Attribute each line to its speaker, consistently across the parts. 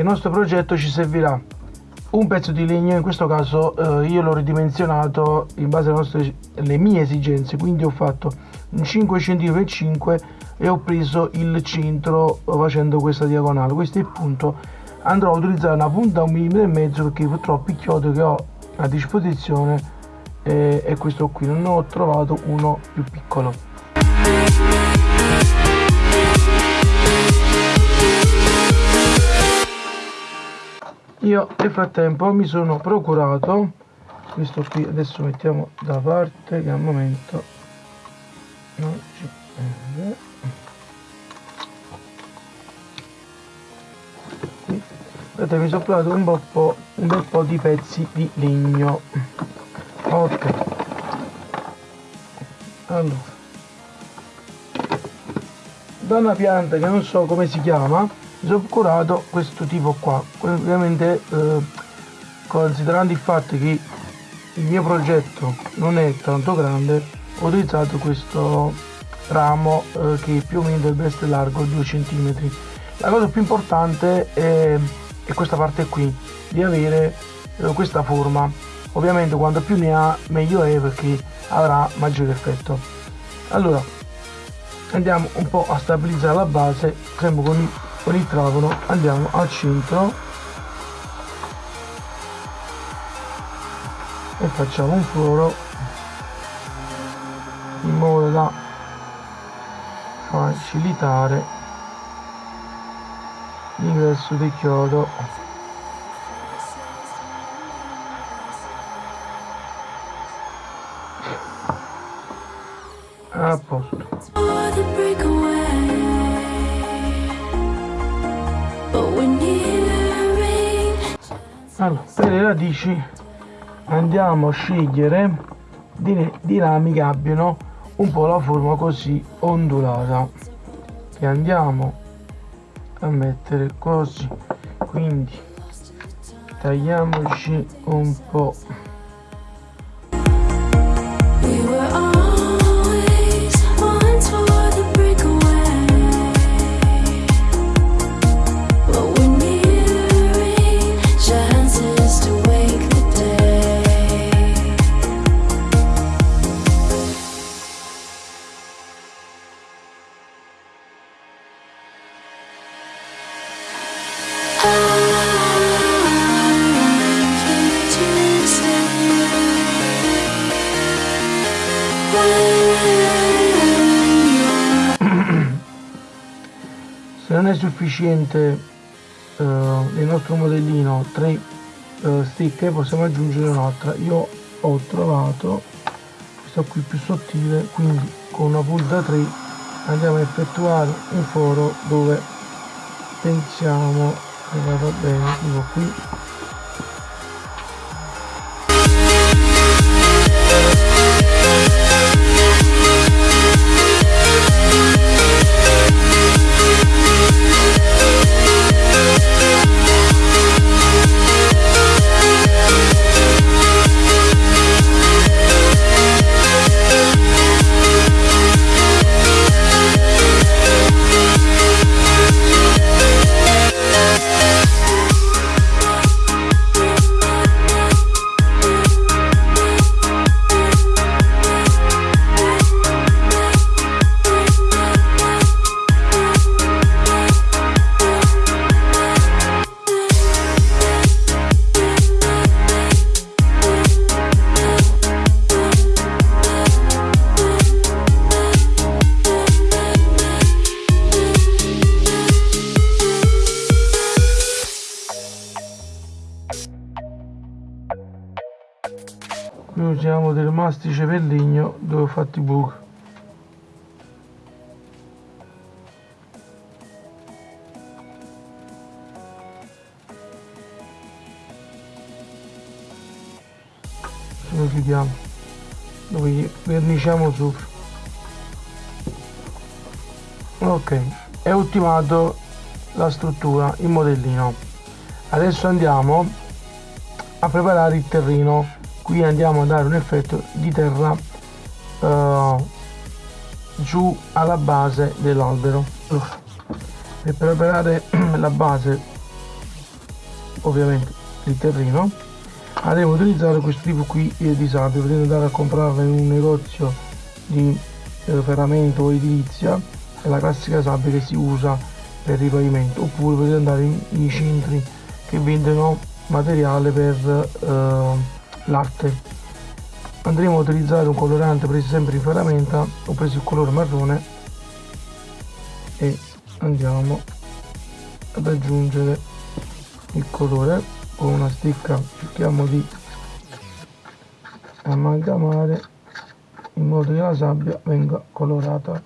Speaker 1: il nostro progetto ci servirà. Un pezzo di legno in questo caso eh, io l'ho ridimensionato in base alle, nostre, alle mie esigenze quindi ho fatto un 5 cm 5 e ho preso il centro facendo questa diagonale. Questo è il punto. Andrò a utilizzare una punta un millimetro e mezzo perché purtroppo il chiodo che ho a disposizione è, è questo qui. Non ho trovato uno più piccolo io nel frattempo mi sono procurato questo qui adesso mettiamo da parte che al momento non ci prende vedete mi sono provato un, po', un bel po' di pezzi di legno. Ok. Allora. Da una pianta che non so come si chiama mi sono curato questo tipo qua. Ovviamente eh, considerando il fatto che il mio progetto non è tanto grande ho utilizzato questo ramo eh, che più o meno dovrebbe essere largo 2 cm la cosa più importante è e questa parte qui di avere eh, questa forma. Ovviamente quanto più ne ha meglio è perché avrà maggiore effetto. Allora andiamo un po' a stabilizzare la base. Sempre con il, con il trapano andiamo al centro. E facciamo un foro. In modo da facilitare l'ingresso di chiodo. A posto allora per le radici andiamo a scegliere di rami che abbiano un po' la forma così ondulata. Che andiamo a mettere così. Quindi tagliamoci un po' è sufficiente uh, nel nostro modellino? 3 uh, eh, stecche possiamo aggiungere un'altra. Io ho trovato questa qui più sottile quindi con una punta 3 andiamo a effettuare un foro dove pensiamo che vada bene. Tipo qui mastice per legno dove ho fatto i buchi. Lo chiudiamo? Dove verniciamo sopra. Ok è ultimato la struttura il modellino. Adesso andiamo a preparare il terreno qui andiamo a dare un effetto di terra uh, giù alla base dell'albero. Per preparare la base ovviamente il terreno andremo a utilizzare questo tipo qui di sabbia potete andare a comprarla in un negozio di eh, ferramento o edilizia è la classica sabbia che si usa per il pavimento oppure potete andare in, centri che vendono materiale per eh, latte andremo a utilizzare un colorante preso sempre in ferramenta ho preso il colore marrone e andiamo ad aggiungere il colore con una sticca cerchiamo di amalgamare in modo che la sabbia venga colorata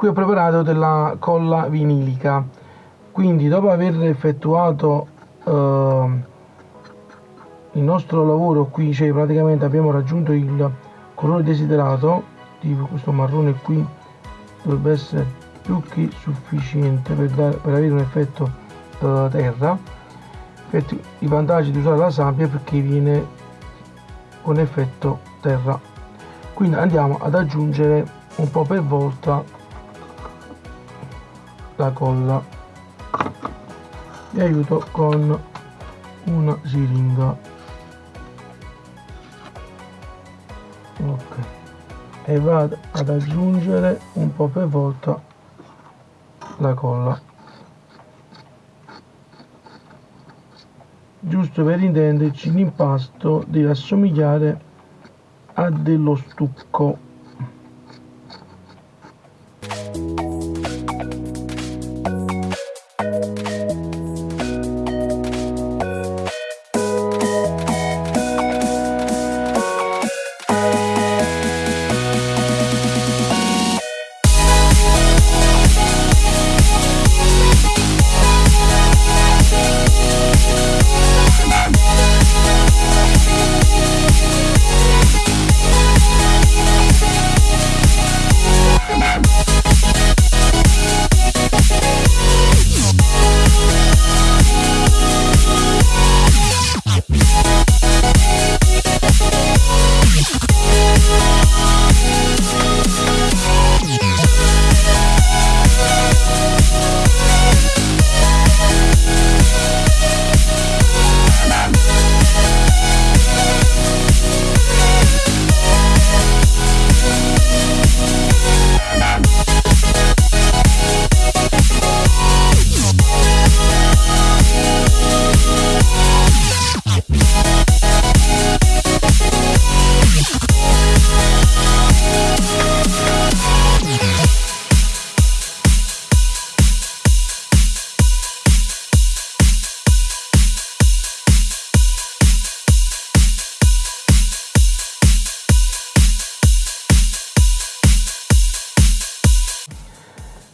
Speaker 1: qui ho preparato della colla vinilica. Quindi dopo aver effettuato eh, il nostro lavoro qui cioè praticamente abbiamo raggiunto il colore desiderato tipo questo marrone qui dovrebbe essere più che sufficiente per, dare, per avere un effetto eh, terra. Infatti, i vantaggi di usare la sabbia perché viene con effetto terra. Quindi andiamo ad aggiungere un po' per volta la colla vi aiuto con una siringa. Ok. E vado ad aggiungere un po' per volta la colla. Giusto per intenderci l'impasto deve assomigliare a dello stucco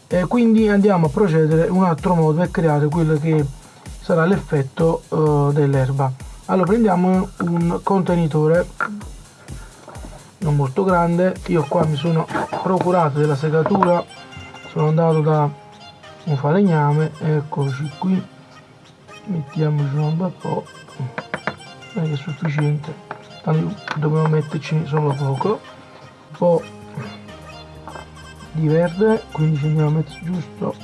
Speaker 1: e quindi andiamo a procedere un altro modo per creare quello che sarà l'effetto uh, dell'erba. Allora prendiamo un contenitore non molto grande. Io qua mi sono procurato della segatura sono andato da un falegname eccoci qui. Mettiamoci un bel po' non è sufficiente. Tanto dobbiamo metterci solo poco. Un po' di verde a mettere giusto?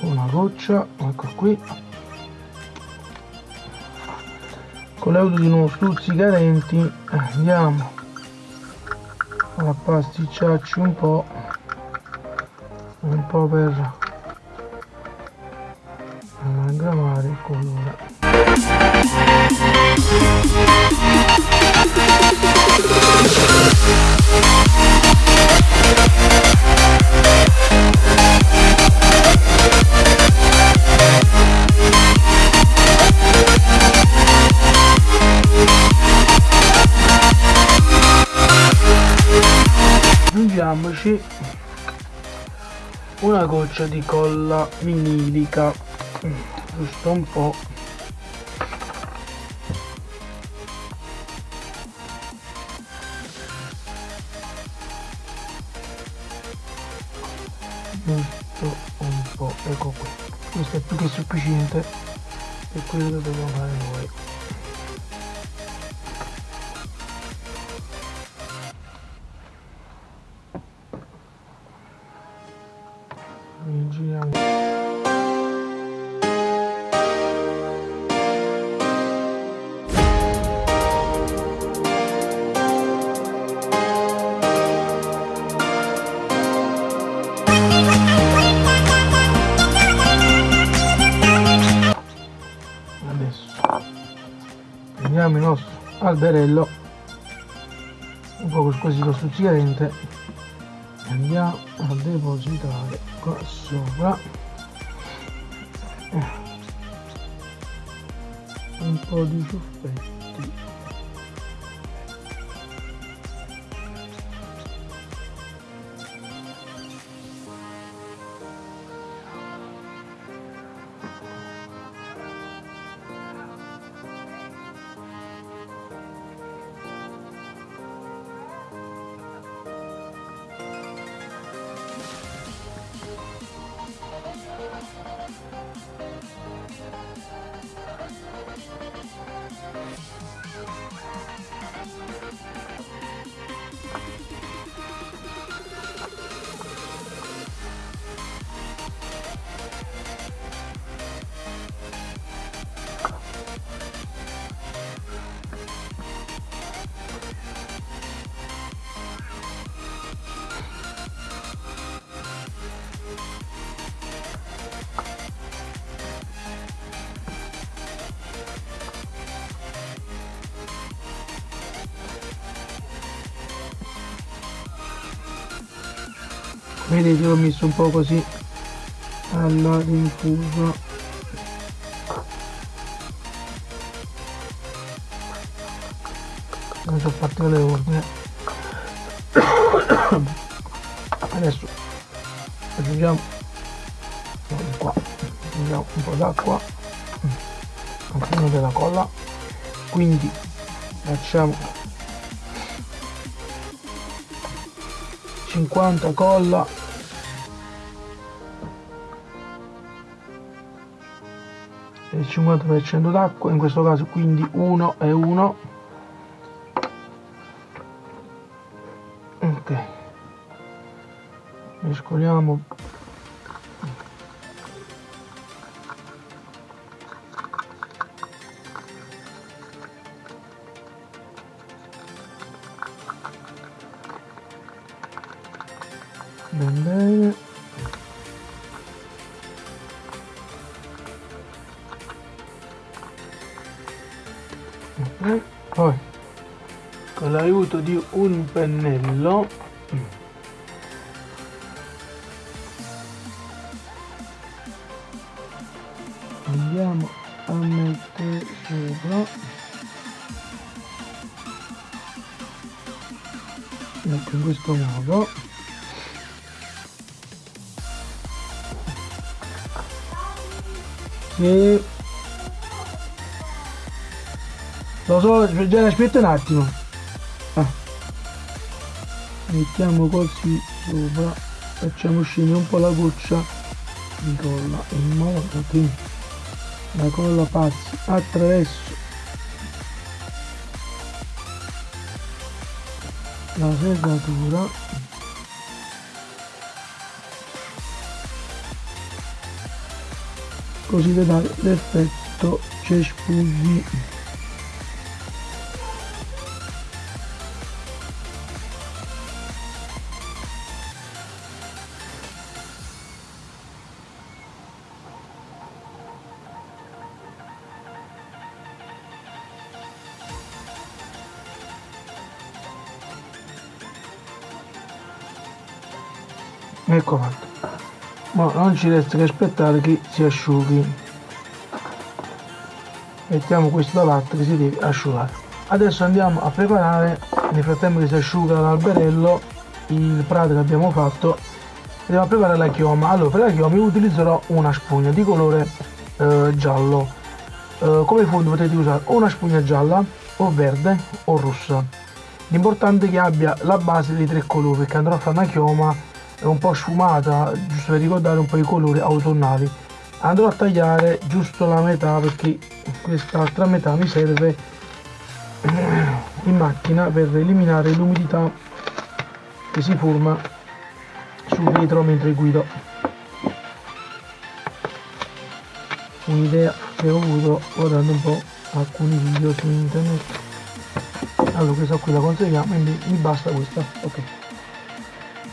Speaker 1: Una goccia ecco qui. Con l'aiuto di uno stuzzicadenti andiamo. A pasticciarci un po' un po' per amalgamare il colore goccia di colla vinilica. Giusto un po' giusto un po' ecco qui. Questo è più che sufficiente per quello che dobbiamo fare noi prendiamo il nostro alberello. Un po' così lo stuzzicadente andiamo a depositare qua sopra. Un po' di ciuffetti vedete l'ho messo un po' così. Alla rinfuso non so fatto le ordine adesso aggiungiamo aggiungiamo un po' d'acqua. All'interno della colla. Quindi facciamo 50 colla. Il 50% d'acqua in questo caso quindi 1 e 1 ok. Mescoliamo un pennello andiamo a mettere sopra ecco in questo modo Sì. Lo so, già aspetta un attimo. Ah. Mettiamo così sopra, facciamo scendere un po' la goccia. Di colla in modo che la colla passi attraverso. La segatura così da l'effetto cespugli ci resta che aspettare che si asciughi. Mettiamo questo da parte che si deve asciugare. Adesso andiamo a preparare nel frattempo che si asciuga l'alberello il prato che abbiamo fatto andiamo a preparare la chioma. Allora per la chioma io utilizzerò una spugna di colore eh, giallo. Eh, come fondo potete usare una spugna gialla o verde o rossa. L'importante è che abbia la base dei tre colori perché andrò a fare una chioma è un po' sfumata giusto per ricordare un po' i colori autunnali. Andrò a tagliare giusto la metà perché quest'altra metà mi serve in macchina per eliminare l'umidità che si forma sul vetro mentre guido. Un'idea che ho avuto guardando un po' alcuni video su internet. Allora questa qui la conserviamo quindi mi basta questa. Ok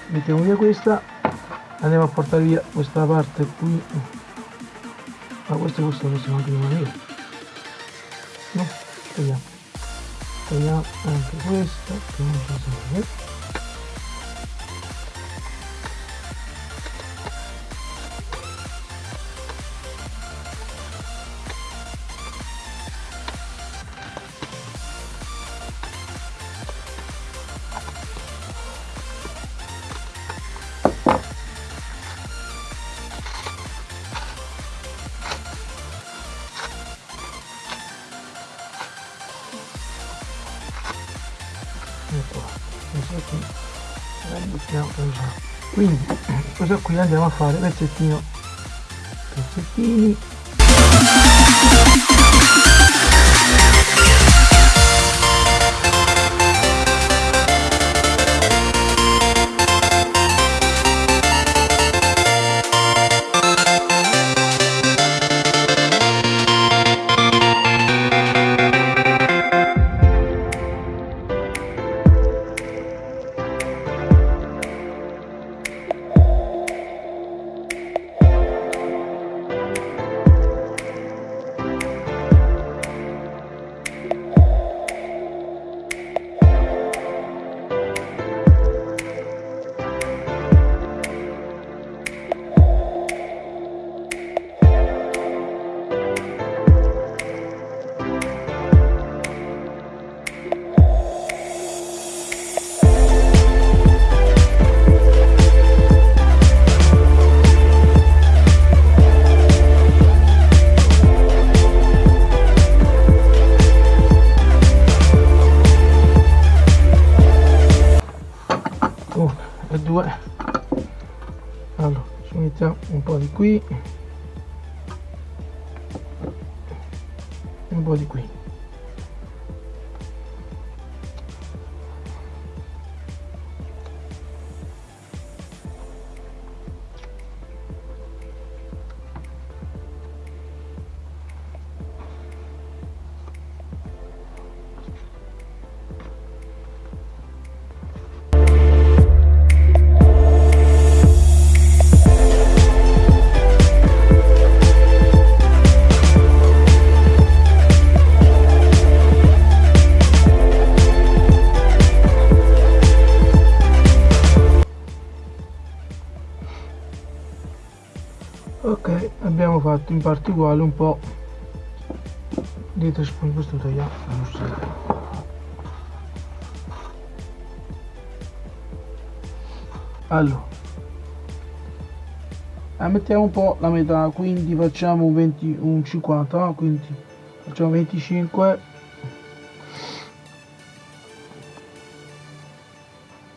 Speaker 1: mettiamo via questa. Andiamo a portare via questa parte qui. Ma questa questa possiamo anche rimanere no togliamo togliamo anche questa che non ci serve quindi questo qui andiamo a fare? Pezzettino. Pezzettini fatto in parte uguale un po' dietro spugno questo togliamo allora. Eh, mettiamo un po' la metà quindi facciamo un 20 un 50 quindi facciamo 25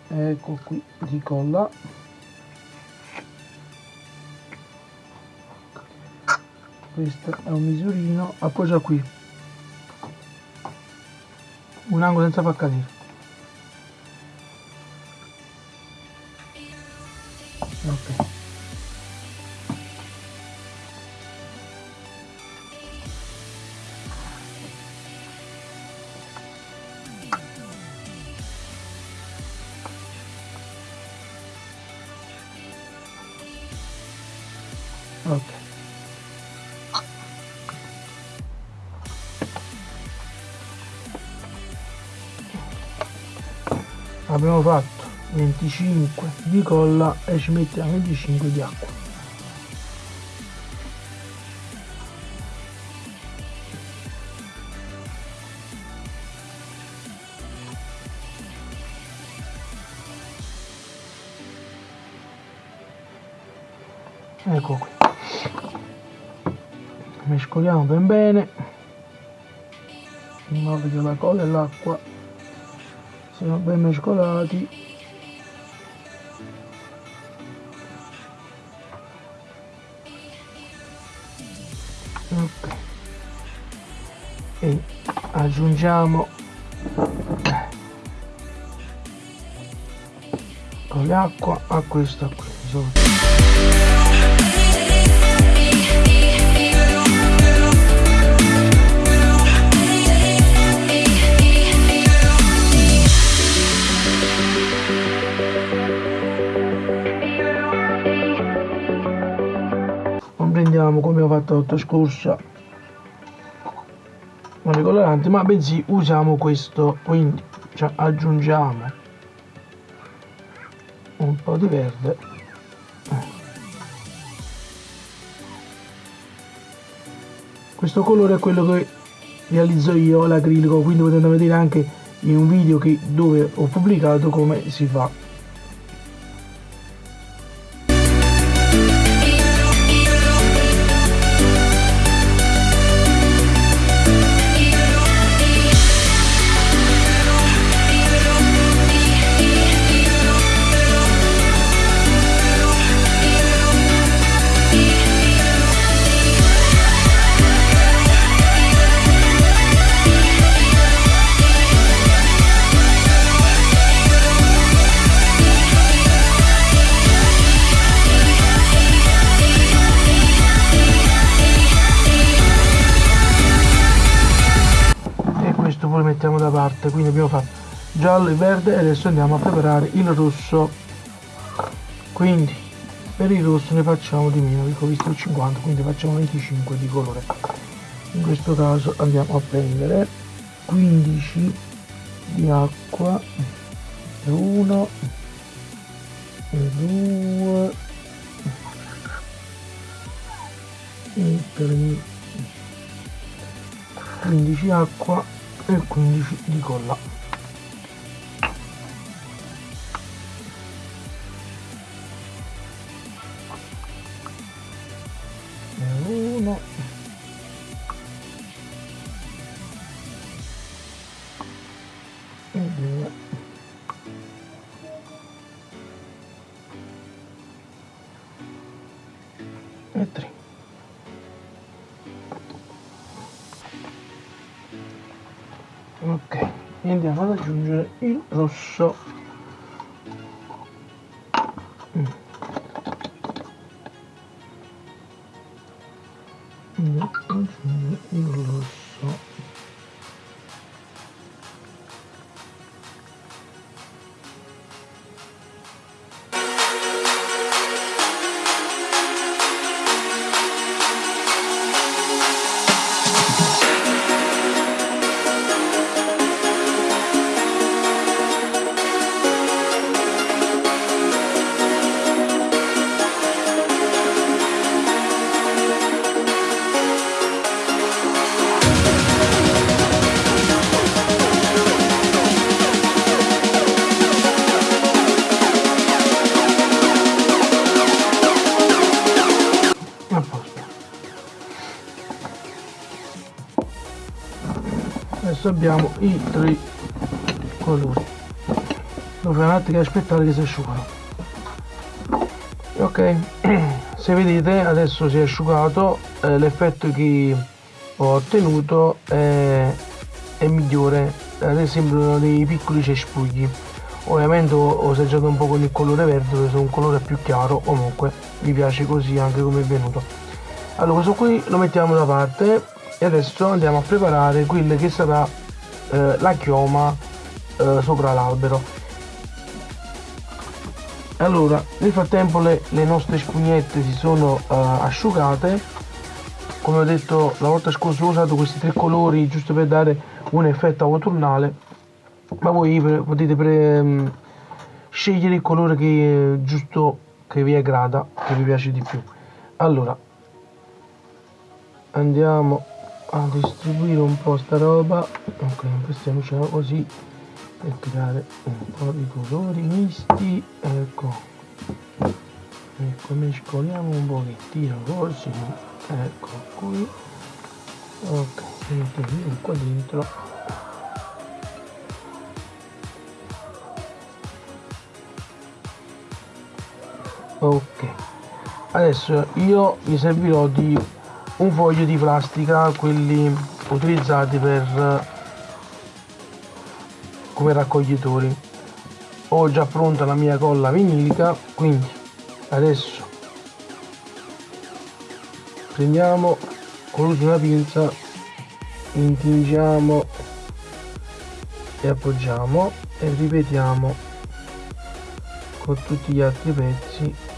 Speaker 1: ecco qui di colla questo è un misurino appoggia qui? Un angolo senza far cadere ok abbiamo fatto 25 di colla e ci mettiamo 25 di acqua. Ecco qui. Mescoliamo ben bene. In modo che la colla e l'acqua siano ben mescolati. Ok. E aggiungiamo con l'acqua a questa qui usiamo come ho fatto l'altro scorsa. Non i coloranti ma bensì usiamo questo quindi cioè, aggiungiamo un po' di verde. Questo colore è quello che realizzo io l'acrilico quindi potete vedere anche in un video che, dove ho pubblicato come si fa giallo e verde e adesso andiamo a preparare il rosso quindi per il rosso ne facciamo di meno dico visto il 50 quindi facciamo 25 di colore. In questo caso andiamo a prendere 15 di acqua e 1 e 2 e 3 15 acqua e 15 di colla e andiamo ad aggiungere il rosso abbiamo i tre colori. Dove un attimo aspettare che si asciugano. Ok se vedete adesso si è asciugato eh, l'effetto che ho ottenuto è, è migliore. Adesso sembrano dei piccoli cespugli. Ovviamente ho, assaggiato un po' con il colore verde dove sono un colore più chiaro. Comunque mi piace così anche come è venuto. Allora questo qui lo mettiamo da parte e adesso andiamo a preparare quella che sarà eh, la chioma eh, sopra l'albero. Allora nel frattempo le, le nostre spugnette si sono eh, asciugate. Come ho detto la volta scorsa ho usato questi tre colori giusto per dare un effetto autunnale ma voi potete pre, mm, scegliere il colore che giusto che vi aggrada che vi piace di più. Allora andiamo a distribuire un po' sta roba. Ok impostiamocela così per creare un po' di colori misti. Ecco. Ecco mescoliamo un pochettino così ecco qui. Ok mettiamo qua dentro. Ok. Adesso io mi servirò di un foglio di plastica quelli utilizzati per come raccoglitori. Ho già pronta la mia colla vinilica quindi adesso prendiamo con l'uso di una pinza intingiamo e appoggiamo e ripetiamo con tutti gli altri pezzi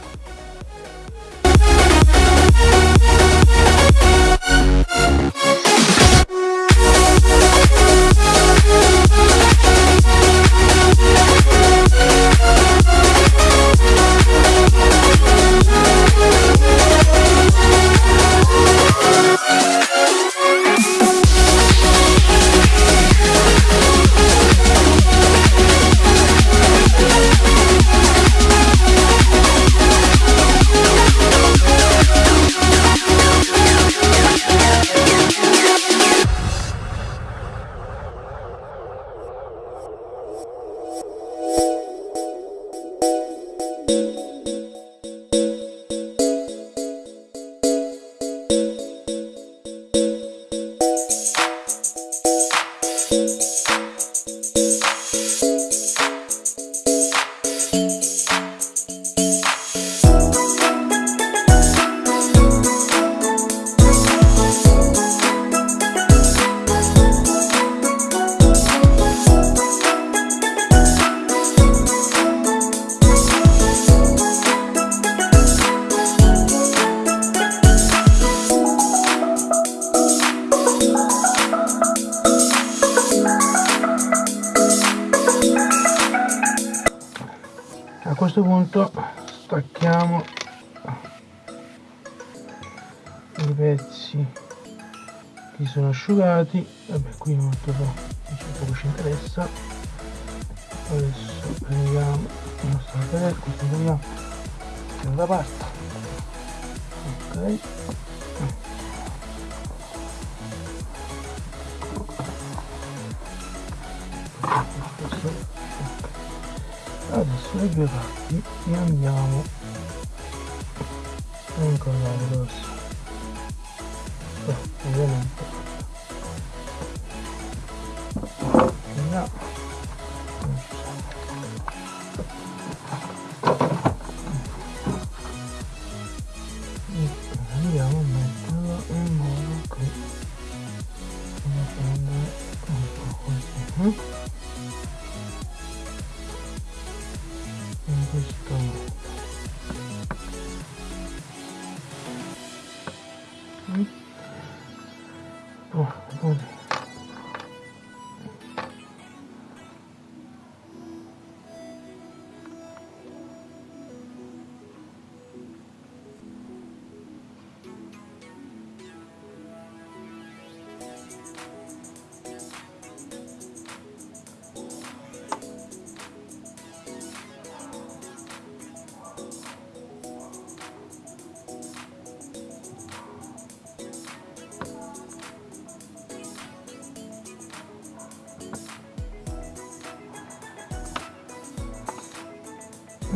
Speaker 1: asciugati vabbè qui molto poco ci interessa. Adesso prendiamo la nostra padella questo prendiamo da parte. Ok. Adesso le due parti le andiamo a incollare ovviamente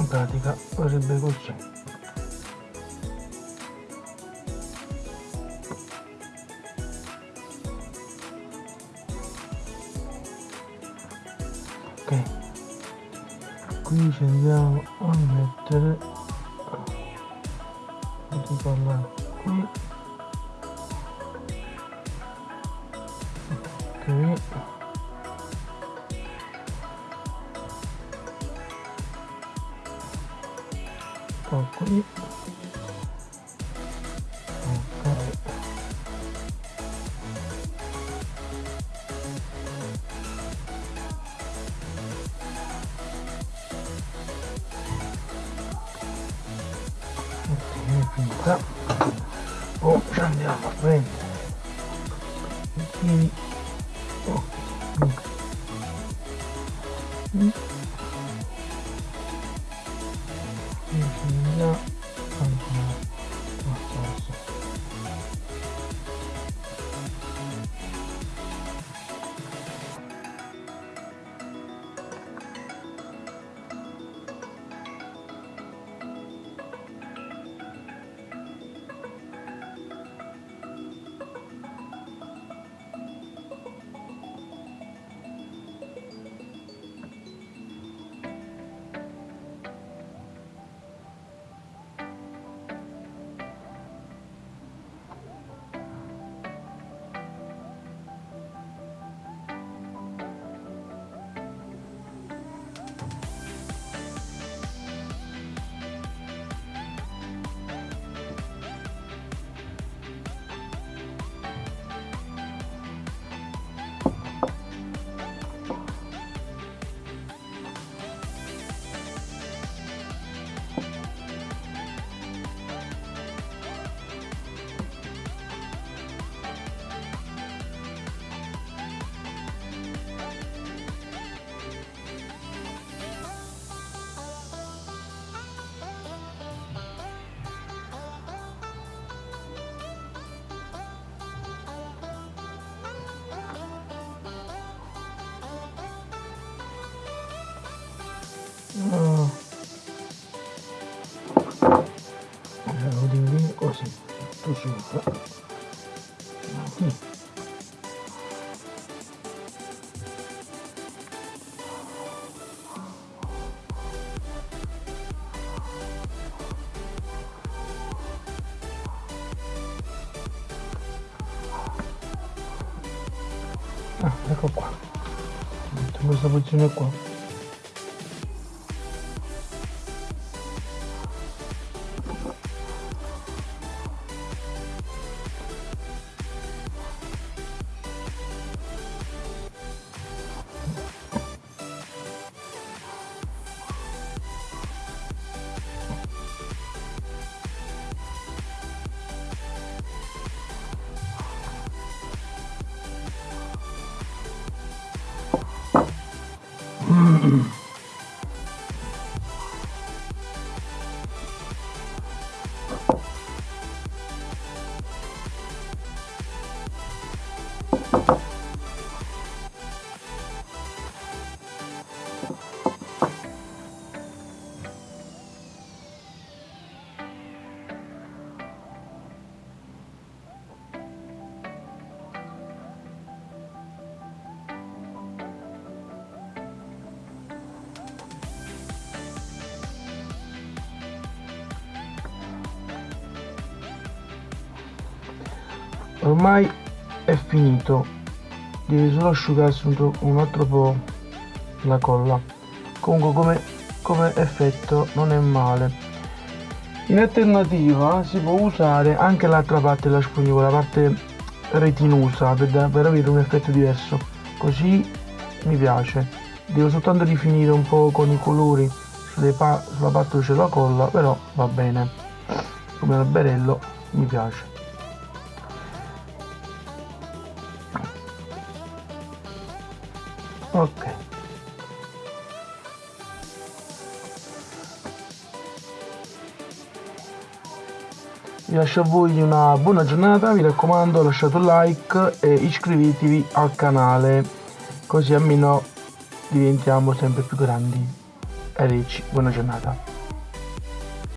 Speaker 1: in pratica verrebbe così ok. Qui ci andiamo a mettere 30 o andiamo a prendere i piedi ok oh, mm. Metto in questa posizione ormai è finito. Deve solo asciugarsi un, un altro po' la colla. Comunque come, come effetto non è male. In alternativa si può usare anche l'altra parte della spugna la parte retinosa per, per avere un effetto diverso. Così mi piace. Devo soltanto rifinire un po' con i colori pa sulla parte dove c'è la colla però va bene. Come alberello mi piace ok. Vi lascio a voi una buona giornata vi raccomando lasciate un like e iscrivetevi al canale così almeno diventiamo sempre più grandi. E ricci buona giornata